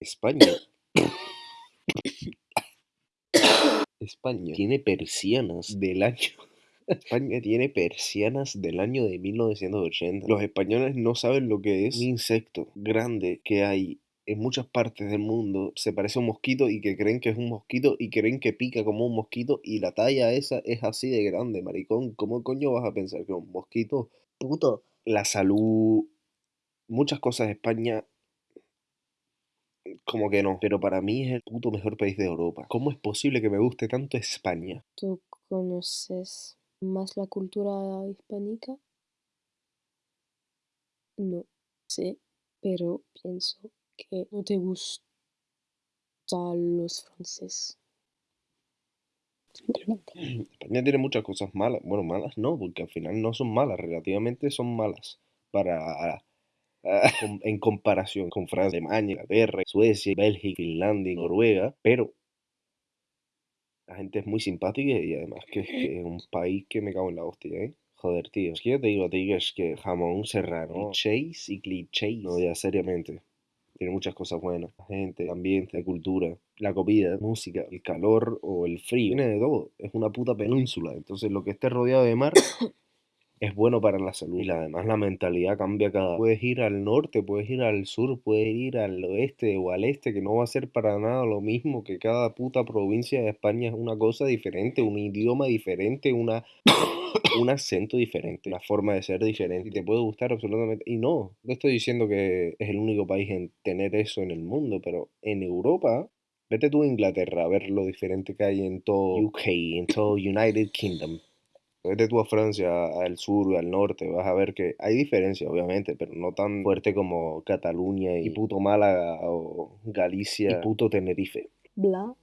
España. España tiene persianas del año. España tiene persianas del año de 1980. Los españoles no saben lo que es un insecto grande que hay en muchas partes del mundo. Se parece a un mosquito y que creen que es un mosquito y creen que pica como un mosquito y la talla esa es así de grande, maricón. ¿Cómo coño vas a pensar que un mosquito? Puto. La salud, muchas cosas de España como que no, pero para mí es el puto mejor país de Europa. ¿Cómo es posible que me guste tanto España? ¿Tú conoces más la cultura hispánica? No sé, pero pienso que no te gustan los franceses. España tiene muchas cosas malas. Bueno, malas no, porque al final no son malas, relativamente son malas para en comparación con Francia, Alemania, Inglaterra, Suecia, Bélgica, Finlandia, Noruega, pero la gente es muy simpática y además que, que es un país que me cago en la hostia, ¿eh? Joder, tío, es que yo te digo ti que es que jamón serrano, clichés y clichés, no, ya seriamente. Tiene muchas cosas buenas. La gente, el ambiente, la cultura, la comida, música, el calor o el frío. Tiene de todo. Es una puta península. Entonces lo que esté rodeado de mar es bueno para la salud. Y además la mentalidad cambia cada... Puedes ir al norte, puedes ir al sur, puedes ir al oeste o al este, que no va a ser para nada lo mismo, que cada puta provincia de España es una cosa diferente, un idioma diferente, una... un acento diferente, una forma de ser diferente y te puede gustar absolutamente. Y no, no estoy diciendo que es el único país en tener eso en el mundo, pero en Europa, vete tú a Inglaterra a ver lo diferente que hay en todo UK, en todo United Kingdom. Vete tú a Francia, al sur y al norte, vas a ver que hay diferencias, obviamente, pero no tan fuerte como Cataluña y puto Málaga o Galicia y puto Tenerife. Bla.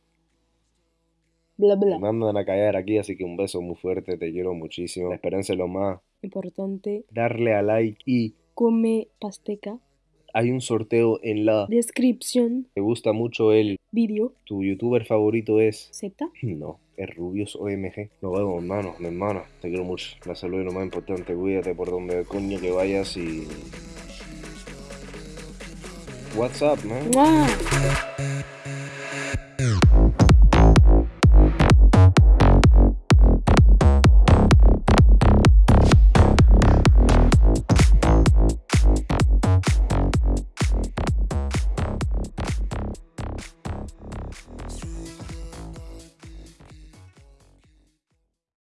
Bla, Me bla. mandan a callar aquí, así que un beso muy fuerte, te quiero muchísimo. La esperanza es lo más. Importante. Darle a like y Come pasteca. Hay un sorteo en la... Descripción. ¿Te gusta mucho el... Vídeo. ¿Tu youtuber favorito es... Z. No, es Rubius OMG. Nos vemos, hermano, mi hermana. Te quiero mucho. La salud es lo más importante. Cuídate por donde coño que vayas y... What's up, man?